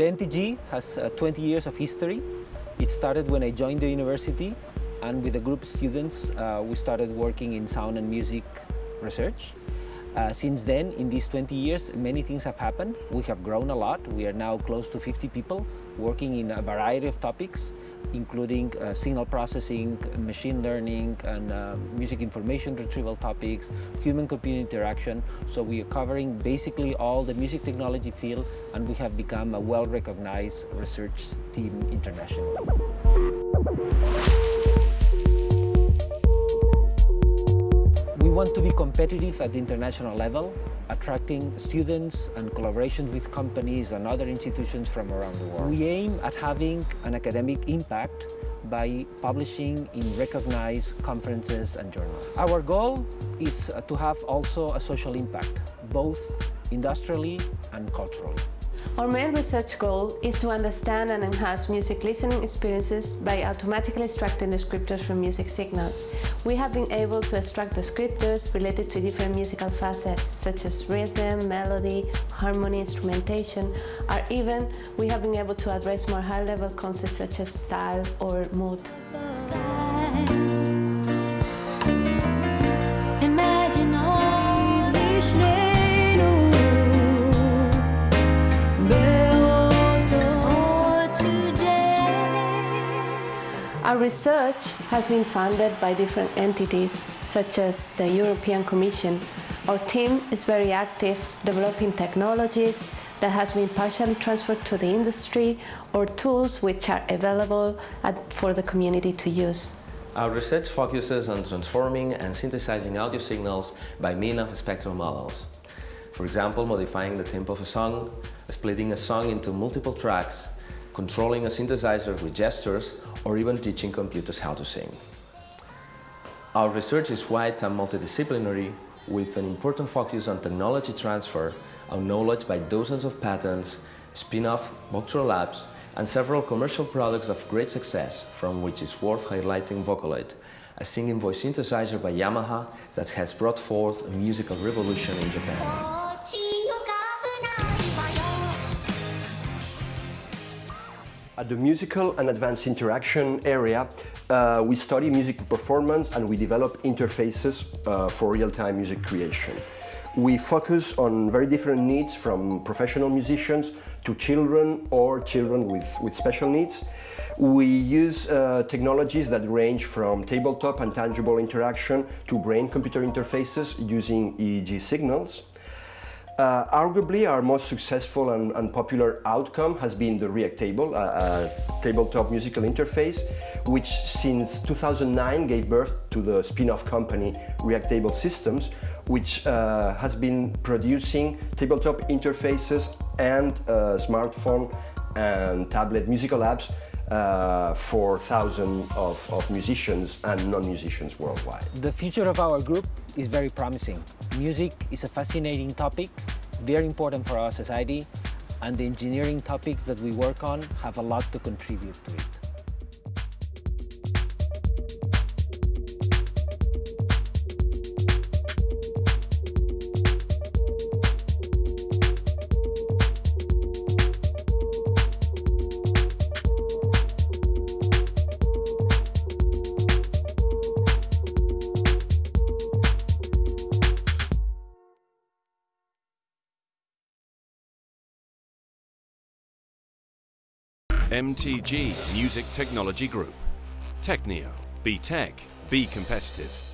The MTG has uh, 20 years of history. It started when I joined the university and with a group of students uh, we started working in sound and music research. Uh, since then, in these 20 years, many things have happened. We have grown a lot. We are now close to 50 people working in a variety of topics, including uh, signal processing, machine learning, and uh, music information retrieval topics, human-computer interaction. So we are covering basically all the music technology field, and we have become a well-recognized research team internationally. We want to be competitive at the international level, attracting students and collaboration with companies and other institutions from around the world. We aim at having an academic impact by publishing in recognized conferences and journals. Our goal is to have also a social impact, both industrially and culturally. Our main research goal is to understand and enhance music listening experiences by automatically extracting descriptors from music signals. We have been able to extract descriptors related to different musical facets, such as rhythm, melody, harmony, instrumentation, or even we have been able to address more high-level concepts such as style or mood. Our research has been funded by different entities, such as the European Commission. Our team is very active, developing technologies that has been partially transferred to the industry or tools which are available at, for the community to use. Our research focuses on transforming and synthesizing audio signals by means of spectral models. For example, modifying the tempo of a song, splitting a song into multiple tracks, controlling a synthesizer with gestures, or even teaching computers how to sing. Our research is wide and multidisciplinary, with an important focus on technology transfer, on knowledge by dozens of patents, spin-off Voctro labs, and several commercial products of great success, from which is worth highlighting Vocaloid, a singing voice synthesizer by Yamaha that has brought forth a musical revolution in Japan. At the musical and advanced interaction area, uh, we study music performance and we develop interfaces uh, for real-time music creation. We focus on very different needs from professional musicians to children or children with, with special needs. We use uh, technologies that range from tabletop and tangible interaction to brain-computer interfaces using EEG signals. Uh, arguably, our most successful and, and, popular outcome has been the Reactable, a tabletop musical interface, which since 2009 gave birth to the spin-off company Reactable Systems, which uh, has been producing tabletop interfaces and uh, smartphone and tablet musical apps uh, for thousands of, of musicians and non-musicians worldwide. The future of our group is very promising. Music is a fascinating topic, very important for our society, and the engineering topics that we work on have a lot to contribute to it. MTG Music Technology Group. TECNIO, Be tech. Be competitive.